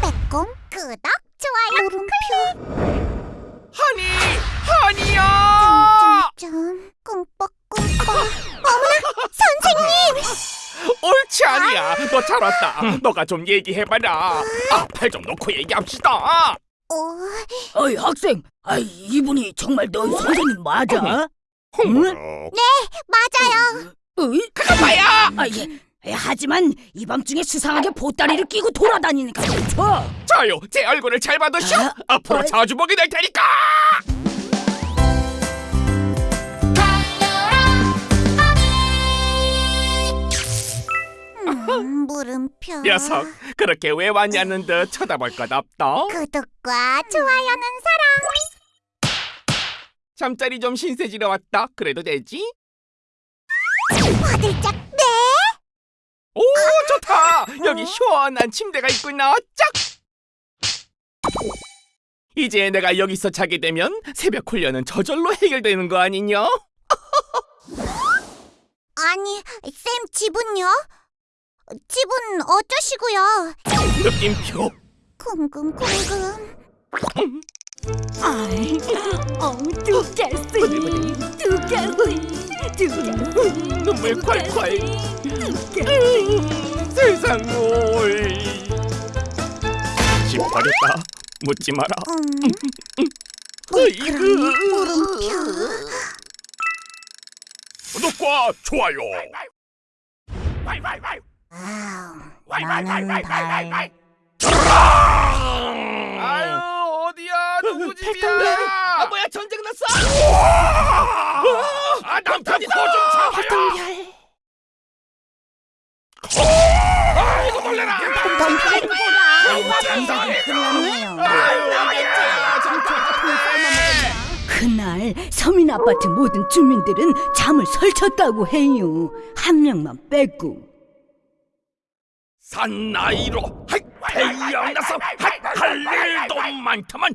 빼꼼 끄덕 좋아요 물음표 하니 하니야 점 꿈뻑꿈뻑 어머나 선생님 옳지 아니야 너 잘 왔다 너가 좀 얘기해봐라 아팔좀 놓고 얘기합시다 어, 어이 학생, 아 이분이 정말 너희 선생님 맞아? 홍보로 맞아요 어이? 가봐야 아 예. 에, 하지만 이 밤중에 수상하게 보따리를 끼고 돌아다니니까 그렇죠? 자요 제 얼굴을 잘 받으시오 아, 앞으로 어. 자주 보게 될 테니까 음, 물음표 녀석 그렇게 왜 왔냐는 듯 쳐다볼 것 없다 구독과 좋아요는 사랑 잠자리 좀 신세지러 왔다 그래도 되지? 화들짝 네? 오 좋다! 여기 시원한 침대가 있구나. 짝! 이제 내가 여기서 자게 되면 새벽 훈련은 저절로 해결되는 거 아니냐? 아니 쌤 집은요? 집은 어쩌시고요? 느낌표. 궁금궁금. 아이, 어, 두 개쓰이, 두 개쓰이, 눈물 콸콸. 두 개쓰이. 세상 뭘집 버렸다. 묻지 마라. 음, 으이그. 물음표. 구독과 좋아요. 아유 집이야 아 뭐야 전쟁 났어? 아 남편이다 코좀 잡아요 아이고 놀래라 그날 서민 아파트 모든 주민들은 잠을 설쳤다고 해요. 한 명만 빼고. 산나이로 태양나서 할 일도 많다만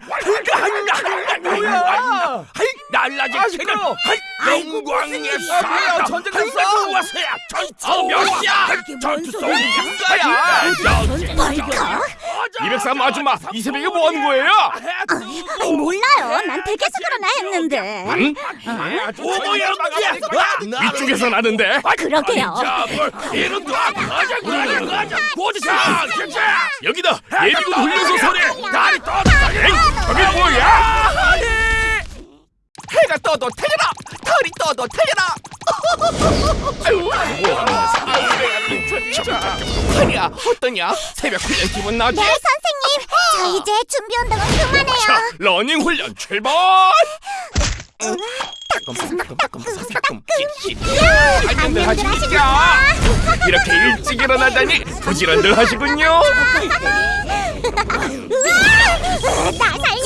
한나 뭐야? 날라지 캐는 영광의 사다 전쟁 났어? 와서야? 전투 몇이야? 전투 속 인가야 벌컥 203 아줌마 이 새벽에 뭐 하는 거예요? 아이, 몰라 요난 댁에서 그러나 했는데. 응? 오모야 이쪽에서 나는데? 그러게요. 이런 거 가자 가자 가자 보지사 여기다. 예비군 훈련소 소리. 다리 떠다니 저게 뭐야! 해가 떠도 태려라 털이 떠도 태려라 허리야 어떠냐? 새벽 훈련 기분 나지? 네 선생님. 저 이제 준비 운동은 그만해요. 자 러닝 훈련 출발! 따끔따끔 사사끔 찌찌. 안녕들 하십니까 이렇게 일찍 일어나다니 부지런들 하시군요. 나살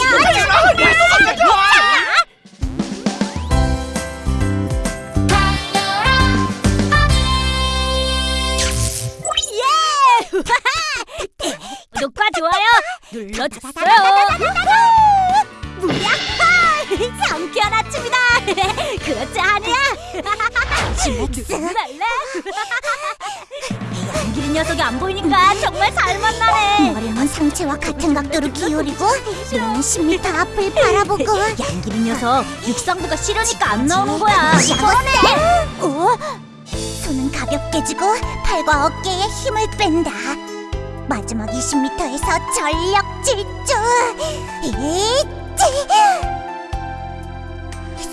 양기린 녀석이 안 보이니까 정말 잘 만나네. 머리는 상체와 같은 각도로 기울이고 눈은 10m 앞을 바라보고. 양기린 녀석 육상부가 싫으니까 안 나오는 거야. 뻔해 오, 손은 가볍게 쥐고 팔과 어깨에 힘을 뺀다. 마지막 20m에서 전력 질주. 이치!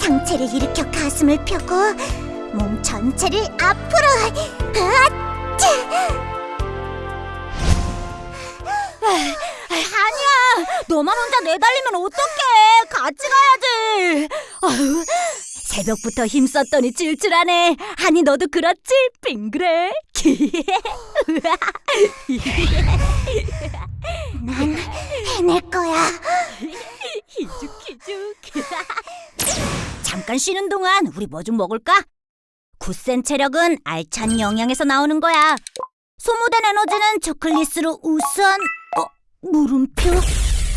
상체를 일으켜 가슴을 펴고 몸 전체를 앞으로. 아치 아니야. 너만 혼자 내달리면 어떡해. 같이 가야지. 아유, 새벽부터 힘썼더니 찔찔하네. 아니 너도 그렇지? 빙그레. 난 해낼 거야 희죽희죽. 잠깐 쉬는 동안 우리 뭐 좀 먹을까? 굳센 체력은 알찬 영양에서 나오는 거야. 소모된 에너지는 초콜릿으로 우선 어, 물음표?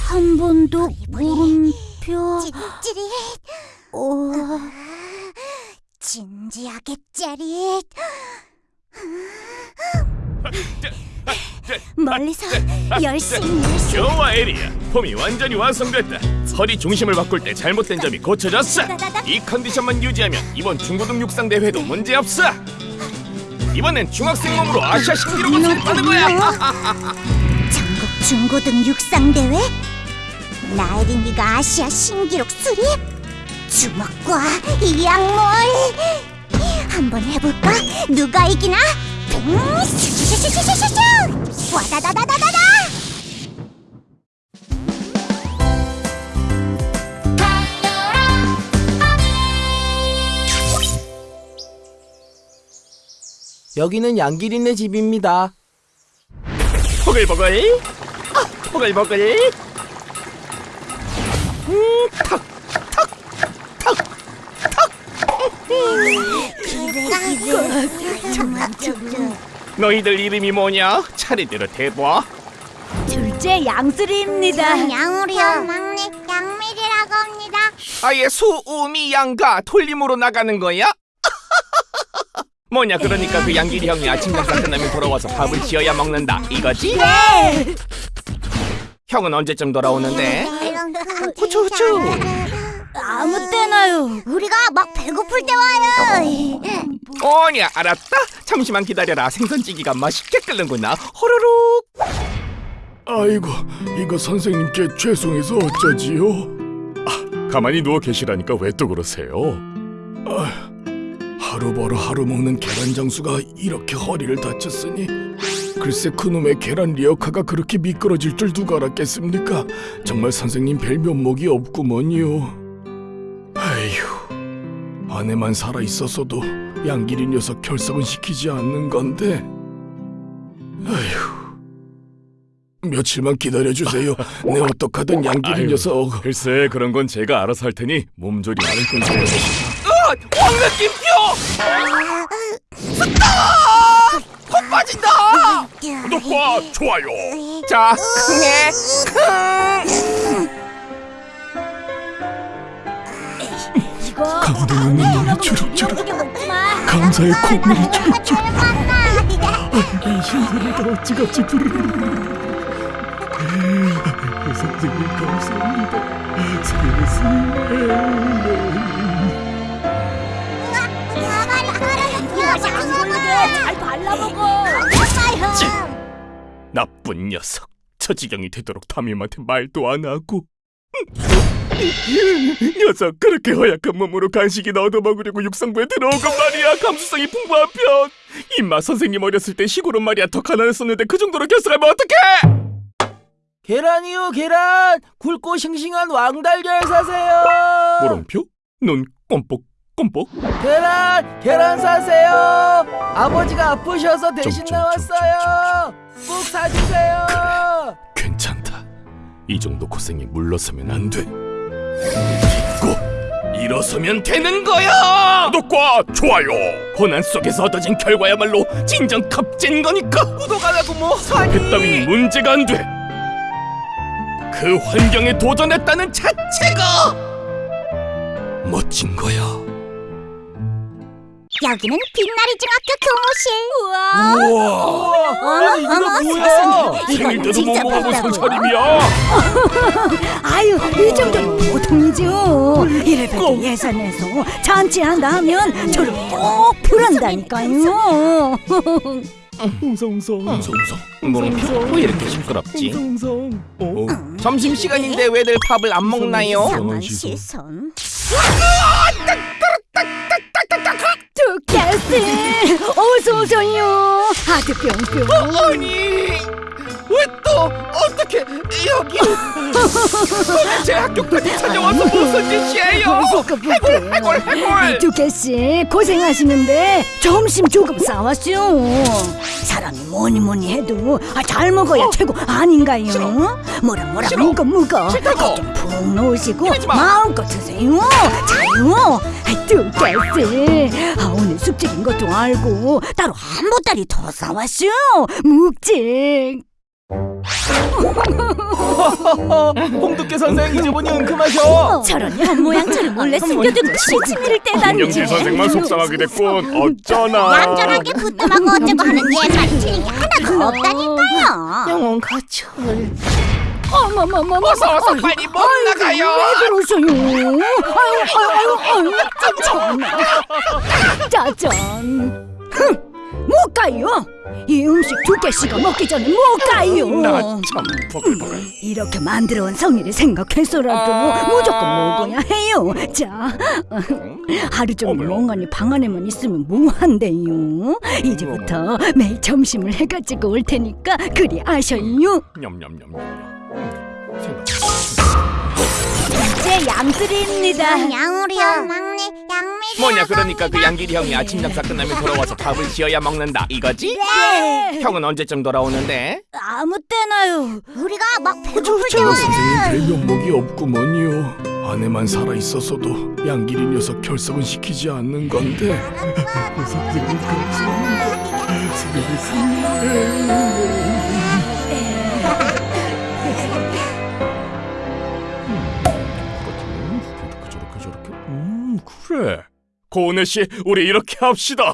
한번더 물음표? 찌릿찌릿. 어, 진지하게 짜릿. 멀리서 열심히. 좋아 에리야 폼이 완전히 완성됐다 허리 중심을 바꿀 때 잘못된 점이 고쳐졌어 이 컨디션만 유지하면 이번 중고등 육상 대회도 문제없어 이번엔 중학생 몸으로 아시아 신기록을 수립하는 거야 전국 중고등 육상 대회. 나혜린이가 아시아 신기록 수립. 주먹과 이 약물. 한번 해볼까? 누가 이기나? 여기는 양기린네 집입니다. 보글보글 아, 보글보글 너희들 이름이 뭐냐? 차례대로 대봐 둘째 양수리입니다. 양우리요. 막내 양미리라고 합니다. 아예 수우미 양가 돌림으로 나가는 거야? 뭐냐 그러니까 그 양길이 형이 아침 장사 끝나면 돌아와서 밥을 지어야 먹는다 이거지? 네. 형은 언제쯤 돌아오는데? 후추 후추. 아무 때나요. 우리가 막 배고플 때 와요. 오냐 알았다 잠시만 기다려라 생선찌개가 맛있게 끓는구나 호로록 아이고, 이거 선생님께 죄송해서 어쩌지요? 아, 가만히 누워 계시라니까 왜 또 그러세요? 아, 하루 벌어 하루 먹는 계란 장수가 이렇게 허리를 다쳤으니 글쎄 그놈의 계란 리어카가 그렇게 미끄러질 줄 누가 알았겠습니까? 정말 선생님 별 면목이 없구먼요. 아휴, 아내만 살아 있었어도 양길이 녀석 결석은 시키지 않는 건데. 아휴. 며칠만 기다려주세요. 내 어떡하든 양길이 아유, 녀석. 글쎄 그런 건 제가 알아서 할 테니 몸조리 많은 건 구독과 좋아요 자 흥해 이거 있는 눈이 주룩주룩. 감사의 콧물이 봤나? 이 신소리가 어찌같이 부르르르. 선생님 감사합니다. 세상에. 잘 발라먹어. 나쁜 녀석 저 지경이 되도록 담임한테 말도 안 하고 녀석 그렇게 허약한 몸으로 간식이나 얻어 먹으려고 육상부에 들어온 건 말이야 감수성이 풍부한 편 임마 선생님 어렸을 때 시골은 말이야 더 가난했었는데 그 정도로 결석하면 어떡해 계란이요 계란 굵고 싱싱한 왕달걀 사세요. 물음표? 눈 꼼뻑 꼼뻑 계란 계란 사세요. 아버지가 아프셔서 대신. 나왔어요. 꼭 사주세요. 괜찮다. 이 정도 고생이 물러서면 안 돼. 잊고 일어서면 되는 거야 구독과 좋아요 고난 속에서 얻어진 결과야말로 진정 값진 거니까 구독 안 하고 뭐 하니? 그 따윈 문제가 안 돼. 그 환경에 도전했다는 자체가 멋진 거야. 여기는 빛나리 중학교 교무실. 우와. 어머 이거 어머 뭐야? 세상에 이건 생일때도 못 진짜 먹어본 봤다고. 상차림이야. 아유, 이 정도는 보통이죠. 이래봬도 예산에서 잔치한다 하면 저를 꼭 부른다니까요. 웅성웅성. 웅성웅성. 물음표 왜 이렇게 시끄럽지? 웅성웅성. 어? 점심 시간인데 왜들 밥을 안 먹나요? 이상한 시선. 두캐스 어서 오세요. 아주 뿅뿅. 아니 왜또 어떻게 여기 제 학교까지 찾아와서 무슨 짓이에요? 해골 해골 해골. 두캐씨 고생하시는데 점심 조금 싸왔죠. 사람이 뭐니 뭐니 해도 아, 잘 먹어야 최고 아닌가요? 뭐라 뭐라 싫어. 먹어 먹어. 싫다고. 푹 놓으시고 이러지 마. 마음껏 드세요. 자요. 두캐씨 아, 오늘 숙제인 것도 알고 따로 한 보따리 더 싸왔죠. 묵직. 홍두깨 선생 이제 보니 은큼하셔. 저런 현 모양처럼 몰래 숨겨두고 시치미를 떼다니. 김영길 선생만 속상하게 됐군. 어쩌나. 얌전하게 부뚜하고 어쩌고 하는 옛말 틀린 게 하나도 없다니까요. 영혼 가출. 어머머머머. 어서 어서 빨리 못 나가요. 왜 그러세요? 아유 아유 아유 아유 참 짜잔. 흥, 못 가요. 이 음식 두 개씩가 먹기 전에 못 가요. 나참 버글버글. 이렇게 만들어 온 성의를 생각해서라도 무조건 먹어야 해요. 자, 하루 종일 멍하니 방 안에만 있으면 뭐한대요? 이제부터 매일 점심을 해가지고 올 테니까 그리 아셔요. 냠냠냠냠. 이제 양들입니다. 양우리 형 막내 양미리 뭐냐 그러니까 그 양길이 형이 아침 장사 끝나면 돌아와서 밥을 지어야 먹는다 이거지? 네. 형은 언제쯤 돌아오는데? 아무 때나요. 우리가 막 배고플 때 선생님 와요. 별 면목이 없구먼요. 아내만 살아 있었어도 양길이 녀석 결석은 시키지 않는 건데. 저렇게 그래. 고은혜 씨, 우리 이렇게 합시다.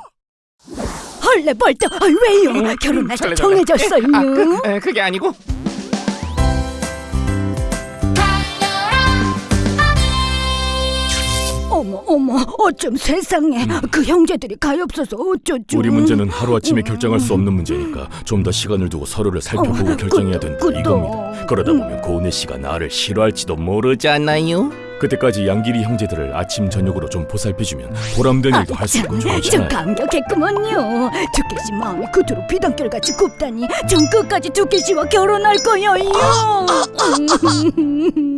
헐레 벌떡 아, 왜요? 결혼 날짜 설레. 정해졌어요. 아, 그, 에, 그게 아니고 어머 어머 어쩜 세상에 그 형제들이 가엾어서 어쩌죠? 우리 문제는 하루 아침에 결정할 수 없는 문제니까 좀 더 시간을 두고 서로를 살펴보고 어, 결정해야 된다 그것도. 이겁니다. 그러다 보면 고은혜 씨가 나를 싫어할지도 모르지. 않나요? 그때까지 양길이 형제들을 아침 저녁으로 좀 보살펴주면 보람된 일도 할 수 있고 좀 좋잖아요. 감격했구먼요. 두께 씨 마음이 그토록 비단결같이 굽다니 전 끝까지 두께 씨와 결혼할 거예요.